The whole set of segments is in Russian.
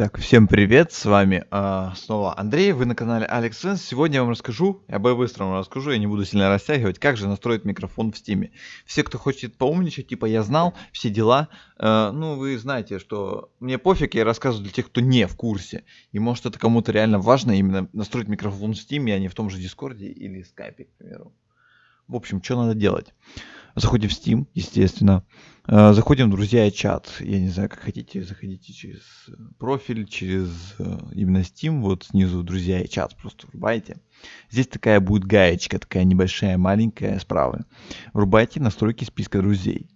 Так, всем привет, с вами а, снова Андрей, вы на канале Alex Sense. Сегодня я вам расскажу, я по-быстрому расскажу, я не буду сильно растягивать, как же настроить микрофон в Steam. Все, кто хочет поумничать, типа я знал, все дела, э, ну вы знаете, что мне пофиг, я рассказываю для тех, кто не в курсе. И может это кому-то реально важно именно настроить микрофон в Steam, а не в том же Дискорде или Скайпе, к примеру. В общем, что надо делать? Заходим в Steam, естественно. Э, заходим в друзья и чат. Я не знаю, как хотите, заходите через э, профиль, через э, именно Steam. Вот снизу друзья и чат просто врубайте. Здесь такая будет гаечка, такая небольшая, маленькая справа. Врубайте настройки списка друзей.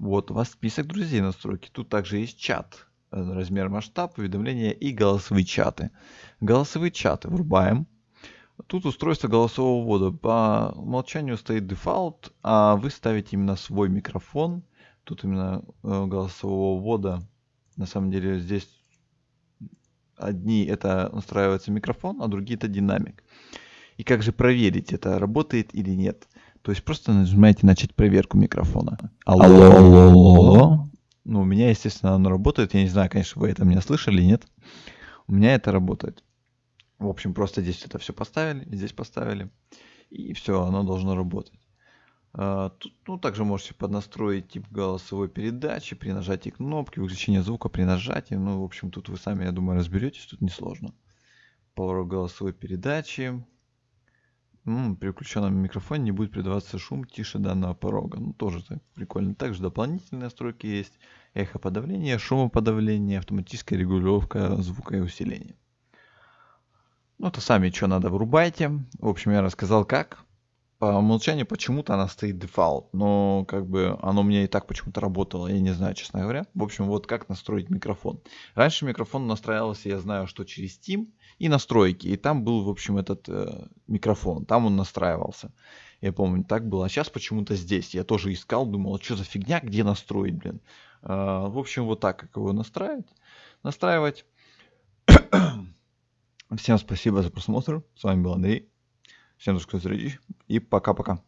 Вот у вас список друзей настройки. Тут также есть чат, размер масштаб, уведомления и голосовые чаты. Голосовые чаты врубаем. Тут устройство голосового ввода. По умолчанию стоит дефолт, а вы ставите именно свой микрофон. Тут именно э, голосового ввода. На самом деле здесь одни это настраивается микрофон, а другие это динамик. И как же проверить, это работает или нет? То есть просто нажимаете начать проверку микрофона. Алло, алло, алло. Ну, у меня, естественно, оно работает. Я не знаю, конечно, вы это меня слышали, нет. У меня это работает. В общем, просто здесь это все поставили, здесь поставили, и все, оно должно работать. А, тут, ну, также можете поднастроить тип голосовой передачи при нажатии кнопки, выключение звука при нажатии. Ну, в общем, тут вы сами, я думаю, разберетесь, тут несложно. Поворот голосовой передачи. При включенном микрофоне не будет передаваться шум тише данного порога. Ну, тоже так прикольно. Также дополнительные настройки есть. Эхоподавление, шумоподавление, автоматическая регулировка звука и усиления. Ну, это сами что надо врубайте. В общем, я рассказал как. По умолчанию почему-то она стоит дефолт, но как бы оно меня и так почему-то работало, я не знаю, честно говоря. В общем, вот как настроить микрофон. Раньше микрофон настраивался, я знаю, что через Steam и настройки, и там был, в общем, этот э, микрофон, там он настраивался. Я помню, так было. А сейчас почему-то здесь. Я тоже искал, думал, что за фигня, где настроить, блин. Э, в общем, вот так, как его настраивать. Настраивать. Всем спасибо за просмотр. С вами был Андрей. Всем до встречи и пока-пока.